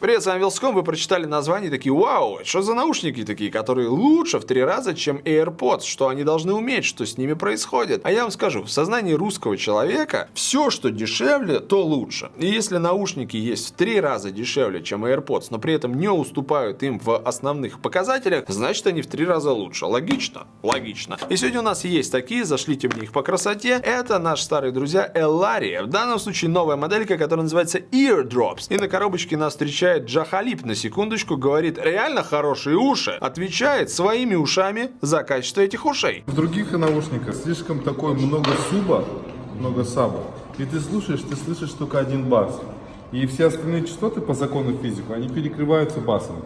Привет, с вами Вилском, вы прочитали название такие, вау, что за наушники такие, которые лучше в три раза, чем AirPods, что они должны уметь, что с ними происходит. А я вам скажу, в сознании русского человека все, что дешевле, то лучше. И если наушники есть в три раза дешевле, чем AirPods, но при этом не уступают им в основных показателях, значит они в три раза лучше. Логично? Логично. И сегодня у нас есть такие, зашлите мне их по красоте. Это наши старые друзья Elaria. В данном случае новая моделька, которая называется Eardrops. И на коробочке нас встречает встречает Джахалип на секундочку, говорит реально хорошие уши, отвечает своими ушами за качество этих ушей. В других наушниках слишком такой много суба, много саба, и ты слушаешь, ты слышишь только один бас. И все остальные частоты по закону физики, они перекрываются басом.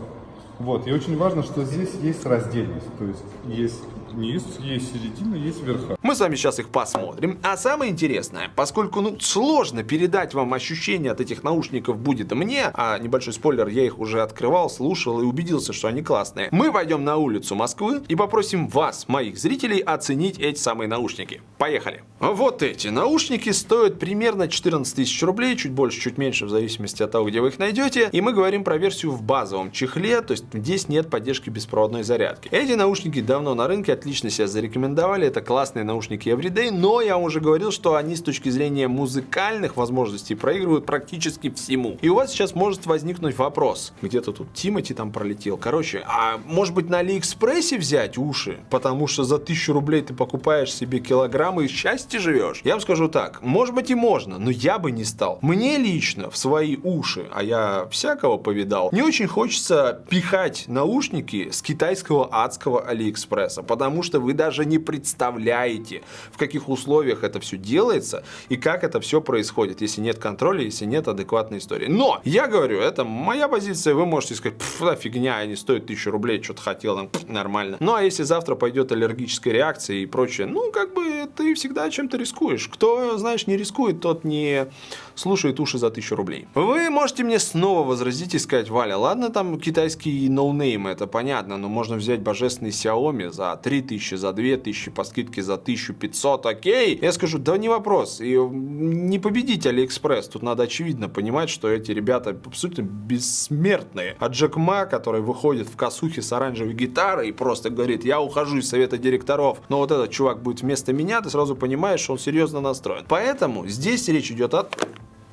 Вот, и очень важно, что здесь есть раздельность, то есть есть низ, есть середина, есть верха. Мы с вами сейчас их посмотрим. А самое интересное, поскольку ну, сложно передать вам ощущение от этих наушников будет мне, а небольшой спойлер, я их уже открывал, слушал и убедился, что они классные, мы пойдем на улицу Москвы и попросим вас, моих зрителей, оценить эти самые наушники. Поехали! Вот эти наушники стоят примерно 14 тысяч рублей, чуть больше, чуть меньше, в зависимости от того, где вы их найдете. И мы говорим про версию в базовом чехле, то есть здесь нет поддержки беспроводной зарядки. Эти наушники давно на рынке, отлично себя зарекомендовали. Это классные наушники Everyday, но я уже говорил, что они с точки зрения музыкальных возможностей проигрывают практически всему. И у вас сейчас может возникнуть вопрос. Где-то тут Тимати там пролетел. Короче, а может быть на Алиэкспрессе взять уши? Потому что за тысячу рублей ты покупаешь себе килограммы и счастье живешь. Я вам скажу так, может быть и можно, но я бы не стал. Мне лично в свои уши, а я всякого повидал, не очень хочется пихать наушники с китайского адского Алиэкспресса, потому потому что вы даже не представляете, в каких условиях это все делается и как это все происходит, если нет контроля, если нет адекватной истории. Но, я говорю, это моя позиция, вы можете сказать, да фигня, они стоят тысячу рублей, что-то хотел, там, нормально. Ну, а если завтра пойдет аллергическая реакция и прочее, ну, как бы ты всегда чем-то рискуешь. Кто, знаешь, не рискует, тот не слушает уши за тысячу рублей. Вы можете мне снова возразить и сказать, Валя, ладно, там китайский no-name, это понятно, но можно взять божественный Xiaomi за 3 3000, за 2000, по скидке за 1500, окей. Я скажу, да не вопрос. И не победить Алиэкспресс. Тут надо очевидно понимать, что эти ребята абсолютно бессмертные. А Джек Ма, который выходит в косухе с оранжевой гитарой и просто говорит, я ухожу из совета директоров, но вот этот чувак будет вместо меня, ты сразу понимаешь, что он серьезно настроен. Поэтому здесь речь идет о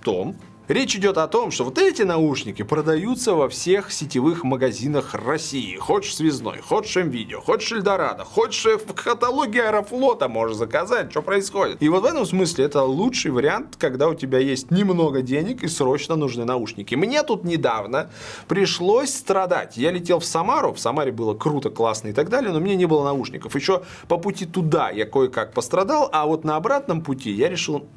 том, Речь идет о том, что вот эти наушники продаются во всех сетевых магазинах России. Хочешь связной, хочешь видео, хочешь Эльдорадо, хочешь в каталоге Аэрофлота можешь заказать, что происходит. И вот в этом смысле это лучший вариант, когда у тебя есть немного денег и срочно нужны наушники. Мне тут недавно пришлось страдать. Я летел в Самару, в Самаре было круто, классно и так далее, но мне не было наушников. Еще по пути туда я кое-как пострадал, а вот на обратном пути я решил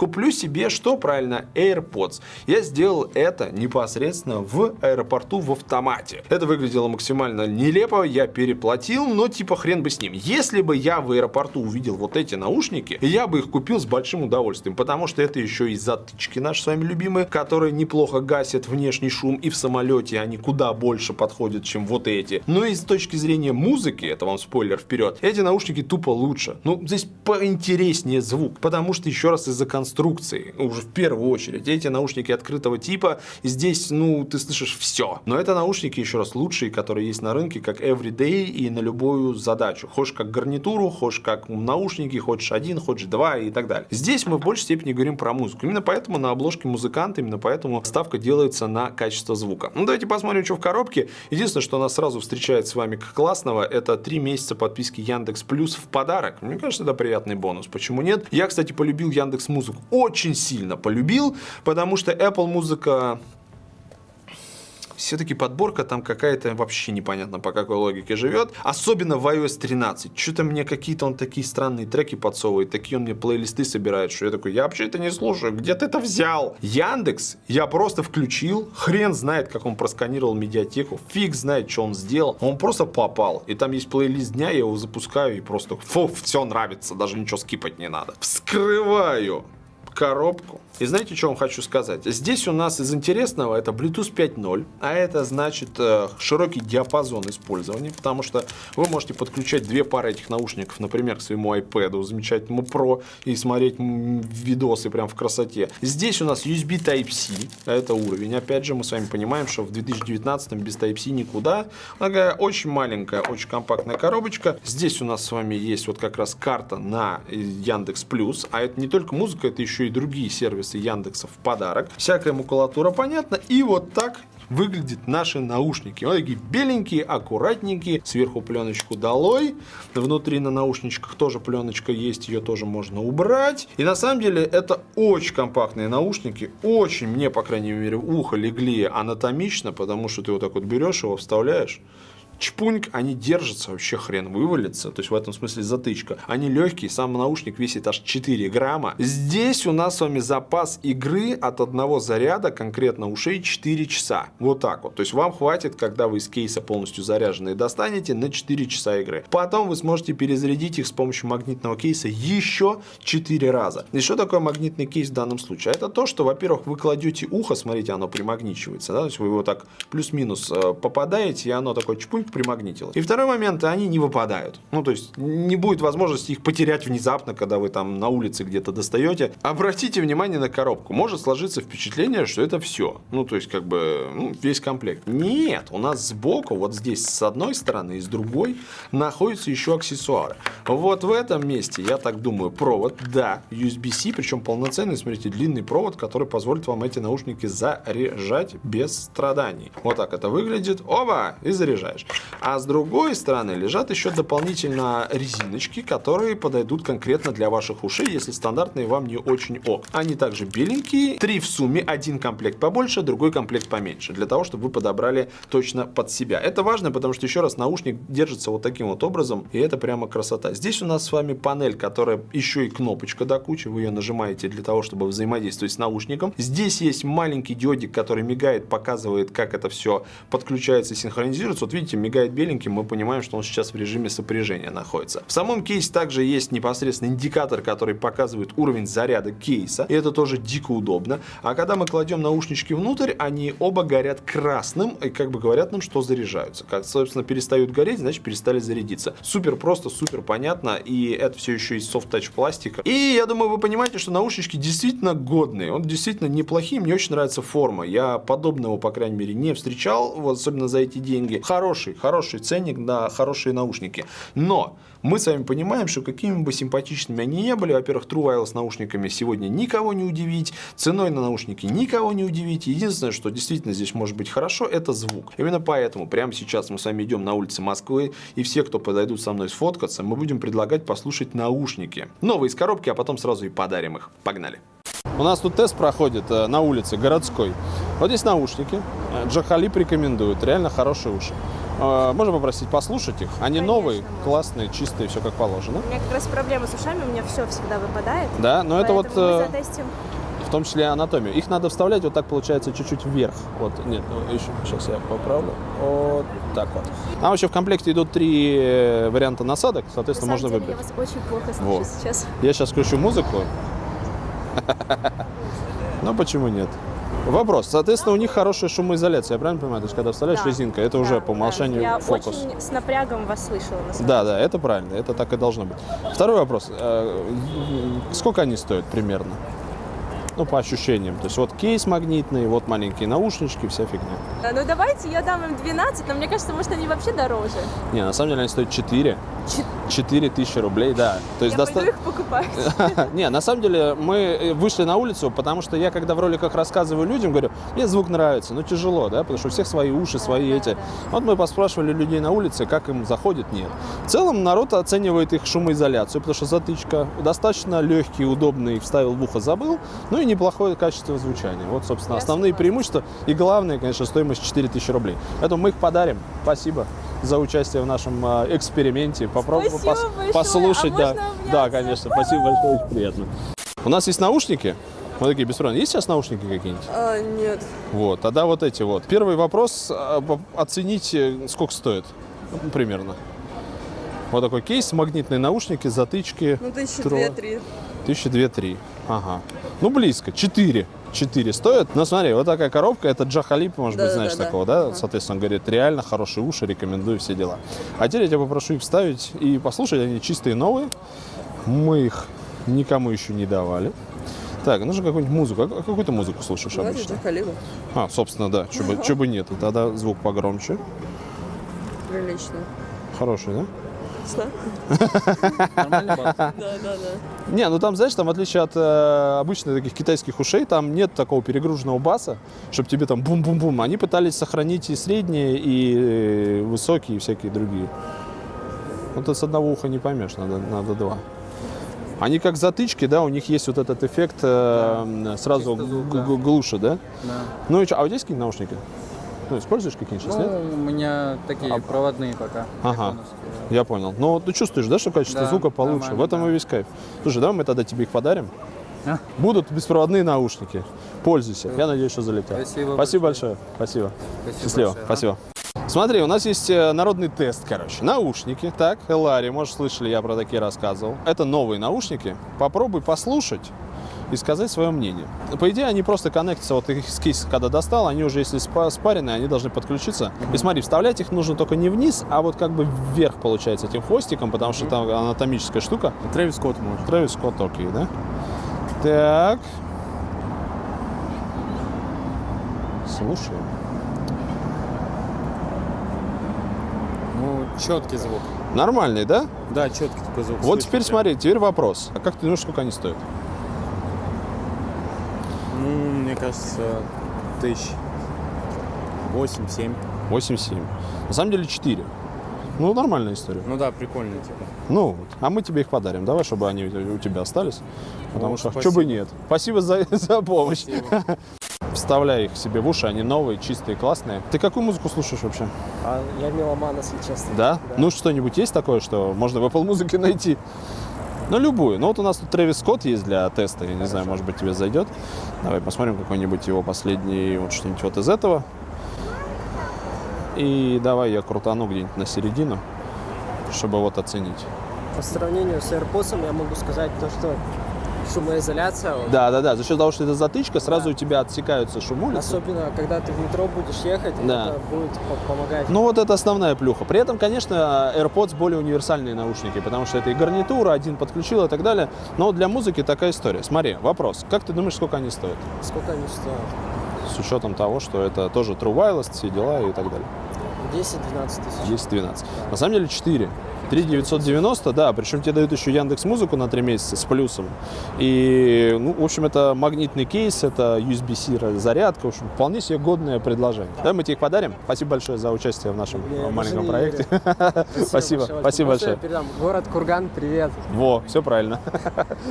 куплю себе, что правильно, AirPods. Я сделал это непосредственно в аэропорту в автомате. Это выглядело максимально нелепо, я переплатил, но типа хрен бы с ним. Если бы я в аэропорту увидел вот эти наушники, я бы их купил с большим удовольствием, потому что это еще и затычки наши с вами любимые, которые неплохо гасят внешний шум, и в самолете они куда больше подходят, чем вот эти. Но и с точки зрения музыки, это вам спойлер вперед, эти наушники тупо лучше. Ну, здесь поинтереснее звук, потому что еще раз из-за конструкции конструкции, уже в первую очередь. Эти наушники открытого типа, здесь, ну, ты слышишь все. Но это наушники, еще раз, лучшие, которые есть на рынке, как everyday и на любую задачу. Хочешь как гарнитуру, хочешь как наушники, хочешь один, хочешь два и так далее. Здесь мы в большей степени говорим про музыку. Именно поэтому на обложке музыкант, именно поэтому ставка делается на качество звука. Ну, давайте посмотрим, что в коробке. Единственное, что нас сразу встречает с вами как классного, это 3 месяца подписки Яндекс Плюс в подарок. Мне кажется, это приятный бонус. Почему нет? Я, кстати, полюбил Яндекс Музыку очень сильно полюбил, потому что Apple музыка все-таки подборка там какая-то вообще непонятно по какой логике живет. Особенно в iOS 13. Что-то мне какие-то он такие странные треки подсовывает, такие он мне плейлисты собирает, что я такой, я вообще это не слушаю, где ты это взял? Яндекс я просто включил, хрен знает, как он просканировал медиатеку, фиг знает, что он сделал. Он просто попал. И там есть плейлист дня, я его запускаю и просто, фу, все нравится, даже ничего скипать не надо. Вскрываю коробку. И знаете, что вам хочу сказать? Здесь у нас из интересного это Bluetooth 5.0, а это значит э, широкий диапазон использования, потому что вы можете подключать две пары этих наушников, например, к своему iPad, замечательному Pro, и смотреть видосы прям в красоте. Здесь у нас USB Type-C, это уровень. Опять же, мы с вами понимаем, что в 2019 без Type-C никуда. Такая очень маленькая, очень компактная коробочка. Здесь у нас с вами есть вот как раз карта на Яндекс Плюс, а это не только музыка, это еще и другие сервисы Яндекса в подарок. Всякая макулатура понятна. И вот так выглядят наши наушники. Вот такие беленькие, аккуратненькие. Сверху пленочку долой. Внутри на наушничках тоже пленочка есть, ее тоже можно убрать. И на самом деле это очень компактные наушники. Очень, мне, по крайней мере, ухо легли анатомично, потому что ты вот так вот берешь его, вставляешь чпуньк, они держатся, вообще хрен вывалится. То есть в этом смысле затычка. Они легкие, сам наушник весит аж 4 грамма. Здесь у нас с вами запас игры от одного заряда, конкретно ушей, 4 часа. Вот так вот. То есть вам хватит, когда вы из кейса полностью заряженные достанете, на 4 часа игры. Потом вы сможете перезарядить их с помощью магнитного кейса еще 4 раза. И что такое магнитный кейс в данном случае? Это то, что, во-первых, вы кладете ухо, смотрите, оно примагничивается, да, то есть вы его так плюс-минус э, попадаете, и оно такой чпуньк примагнитило. И второй момент, они не выпадают. Ну, то есть не будет возможности их потерять внезапно, когда вы там на улице где-то достаете. Обратите внимание на коробку. Может сложиться впечатление, что это все. Ну, то есть как бы ну, весь комплект. Нет, у нас сбоку, вот здесь с одной стороны и с другой находятся еще аксессуары. Вот в этом месте, я так думаю, провод, да, USB-C, причем полноценный, смотрите, длинный провод, который позволит вам эти наушники заряжать без страданий. Вот так это выглядит. Оба! И заряжаешь. А с другой стороны лежат еще дополнительно резиночки, которые подойдут конкретно для ваших ушей, если стандартные вам не очень ок. Они также беленькие, три в сумме, один комплект побольше, другой комплект поменьше, для того, чтобы вы подобрали точно под себя. Это важно, потому что, еще раз, наушник держится вот таким вот образом, и это прямо красота. Здесь у нас с вами панель, которая еще и кнопочка до кучи, вы ее нажимаете для того, чтобы взаимодействовать с наушником. Здесь есть маленький диодик, который мигает, показывает, как это все подключается и синхронизируется. Вот видите, мигает беленьким, мы понимаем, что он сейчас в режиме сопряжения находится. В самом кейсе также есть непосредственно индикатор, который показывает уровень заряда кейса, и это тоже дико удобно. А когда мы кладем наушнички внутрь, они оба горят красным, и как бы говорят нам, что заряжаются. Как, собственно, перестают гореть, значит, перестали зарядиться. Супер просто, супер понятно, и это все еще из софт-тач пластика. И я думаю, вы понимаете, что наушнички действительно годные, он действительно неплохие, мне очень нравится форма. Я подобного, по крайней мере, не встречал, вот, особенно за эти деньги. Хороший, хороший ценник на хорошие наушники. Но мы с вами понимаем, что какими бы симпатичными они не были, во-первых, True Wireless наушниками сегодня никого не удивить, ценой на наушники никого не удивить. Единственное, что действительно здесь может быть хорошо, это звук. Именно поэтому прямо сейчас мы с вами идем на улице Москвы, и все, кто подойдут со мной сфоткаться, мы будем предлагать послушать наушники. Новые из коробки, а потом сразу и подарим их. Погнали! У нас тут тест проходит э, на улице городской. Вот здесь наушники. Э, Джахалип рекомендует. Реально хорошие уши. Э, Можно попросить послушать их? Они Конечно, новые, классные, чистые, все как положено. У меня как раз проблема с ушами, у меня все всегда выпадает. Да, но это вот Поэтому мы затестим. в том числе анатомию. Их надо вставлять вот так получается чуть-чуть вверх. Вот, нет, ну, еще, сейчас я поправлю. Вот так вот. Там вообще в комплекте идут три варианта насадок, На соответственно, самом можно деле, выбрать. я вас очень плохо слышу Вот. сейчас. Я сейчас включу музыку. Ну почему нет? Вопрос. Соответственно, у них хорошая шумоизоляция, я правильно понимаю? То есть, когда вставляешь Да, резинка, это да, уже по да. умолчанию Я фокус. очень с напрягом вас слышала, на Да, да, это правильно, это так и должно быть. Второй вопрос. Э, Сколько они стоят примерно? Ну, по ощущениям. То есть, вот кейс магнитный, вот маленькие наушнички, вся фигня. деле. Ну давайте я дам им 12, но мне кажется, может они вообще дороже. Не, на самом деле они стоят 4. Чет- 4 тысячи рублей, да. То есть я доста- их покупать. Не, на самом деле мы э, вышли на улицу, потому что я, когда в роликах рассказываю людям, говорю, мне звук нравится, но тяжело, да, потому что у всех свои уши, свои эти. Вот мы поспрашивали людей на улице, как им заходит, нет. В целом народ оценивает их шумоизоляцию, потому что затычка достаточно легкий, удобный, вставил в ухо, забыл, ну и неплохое качество звучания. Вот, собственно, основные преимущества и главное, конечно, стоимость 4000 рублей. Поэтому мы их подарим. Спасибо за участие в нашем а, эксперименте. Попробуем пос- большое. послушать, А да. Да, конечно. Спасибо большое, очень приятно. У нас есть наушники. Вот такие беспроводные. Есть сейчас наушники какие-нибудь? А, нет. Вот, тогда вот эти вот. Первый вопрос. а, Оценить, э, сколько стоит? Примерно. Вот такой кейс, магнитные наушники, затычки. Ну, тысячи две-три. Тысячи две-три. Ага. Ну, близко. Четыре. Четыре стоят. Но смотри, вот такая коробка, это Джахалип, может быть, Да-да-да-да. знаешь такого, да? Соответственно, он говорит, реально хорошие уши, рекомендую все дела. А теперь я тебя попрошу их вставить и послушать, они чистые новые. Мы их никому еще не давали. Так, нужно какую-нибудь музыку. А какую ты музыку слушаешь обычно? Калибу. А, собственно, да. Чё бы, чё бы нет. Тогда звук погромче. Прилично. Хороший, да? Нормальный бас? Да, да, да. Не, ну там, знаешь, там в отличие от э, обычных таких китайских ушей, там нет такого перегруженного баса, чтобы тебе там бум-бум-бум. Они пытались сохранить и средние, и э, высокие, и всякие другие. Вот это с одного уха не поймешь, надо, надо два. Они как затычки, да, у них есть вот этот эффект э, сразу Чисто звук, да. г- глуше, да? Да. Ну и что, а у тебя есть какие-то наушники? Ну, используешь какие-нибудь сейчас, нет? Ну, у меня такие А- проводные пока. Ага. Я понял. Ну, вот ты чувствуешь, да, что качество Да, звука получше? В этом да. и весь кайф. Слушай, давай мы тогда тебе их подарим. А? Будут беспроводные наушники. Пользуйся. Я надеюсь, что залетят. Спасибо Спасибо большое. большое. Спасибо. Спасибо Счастливо. большое. Спасибо. Смотри, у нас есть э, народный тест, короче. Наушники, так, Элари, может, слышали, я про такие рассказывал. Это новые наушники. Попробуй послушать и сказать свое мнение. По идее, они просто коннектятся, вот их с кейса, когда достал, они уже, если спа- спаренные, они должны подключиться. И смотри, вставлять их нужно только не вниз, а вот как бы вверх, получается, этим хвостиком, потому что там анатомическая штука. Трэвис Скотт может. Трэвис Скотт, окей, да? Так. Слушаем. Ну, четкий звук. Нормальный, да? Да, четкий такой звук. Вот Слышно теперь смотри, теперь вопрос. А как ты думаешь, сколько они стоят? Ну, кажется, тысяч восемь-семь. 8-7. На самом деле 4. Ну, нормальная история. Ну да, прикольно, типа. Ну, вот. а мы тебе их подарим. Давай, чтобы они у тебя остались. Потому О, что, спасибо. что бы нет. Спасибо за, за помощь. Вставляй их себе в уши, они новые, чистые, классные. Ты какую музыку слушаешь вообще? А я меломан, если честно. Да? Ну, что-нибудь есть такое, что можно в Apple Music найти? Ну, любую. Ну, вот у нас тут Трэвис Скотт есть для теста. Я не знаю, может быть, тебе зайдет. Давай посмотрим какой-нибудь его последний, вот что-нибудь вот из этого. И давай я крутану где-нибудь на середину, чтобы вот оценить. По сравнению с AirPods я могу сказать то, что шумоизоляция, вот, Да, да, да. За счет того, что это затычка, сразу у тебя отсекаются шум улицы. особенно когда ты в метро будешь ехать, Да. это будет по- помогать. Ну вот это основная плюха. При этом, конечно, AirPods более универсальные наушники, потому что это и гарнитура, один подключил и так далее. Но для музыки такая история. Смотри, вопрос. Как ты думаешь, сколько они стоят? Сколько они стоят? С учетом того, что это тоже True Wireless, все дела и так далее. 10-12 тысяч. 10-12. На самом деле 4. 3 990, да, причем тебе дают еще Яндекс Музыку на 3 месяца с плюсом. И, ну, в общем, это магнитный кейс, это USB-C зарядка, в общем, вполне себе годное предложение. Да, мы тебе их подарим. Спасибо большое за участие в нашем Я маленьком проекте. Спасибо, спасибо большое. Город Курган, привет. Во, все правильно.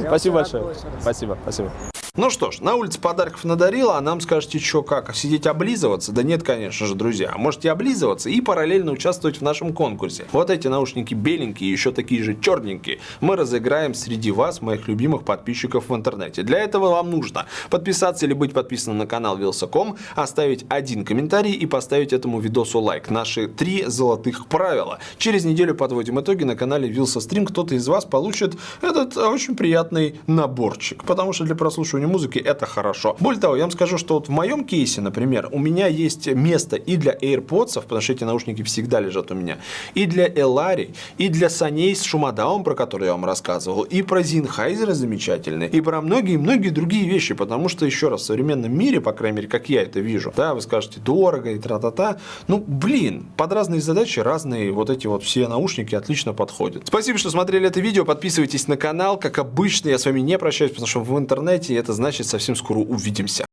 Спасибо большое. Спасибо, спасибо. Ну что ж, на улице подарков надарила, а нам скажете, что как, сидеть облизываться? Да нет, конечно же, друзья. Можете облизываться и параллельно участвовать в нашем конкурсе. Вот эти наушники беленькие, еще такие же черненькие, мы разыграем среди вас, моих любимых подписчиков в интернете. Для этого вам нужно подписаться или быть подписанным на канал Вилсаком, оставить один комментарий и поставить этому видосу лайк. Наши три золотых правила. Через неделю подводим итоги на канале Вилса Стрим. Кто-то из вас получит этот э, очень приятный наборчик, потому что для прослушивания музыки это хорошо. Более того, я вам скажу, что вот в моем кейсе, например, у меня есть место и для AirPods, потому что эти наушники всегда лежат у меня, и для Elari, и для саней с шумодаун, про который я вам рассказывал, и про Sennheiser замечательный, и про многие-многие другие вещи, потому что, еще раз, в современном мире, по крайней мере, как я это вижу, да, вы скажете, дорого и тра-та-та, ну, блин, под разные задачи разные вот эти вот все наушники отлично подходят. Спасибо, что смотрели это видео, подписывайтесь на канал, как обычно, я с вами не прощаюсь, потому что в интернете это значит совсем скоро увидимся.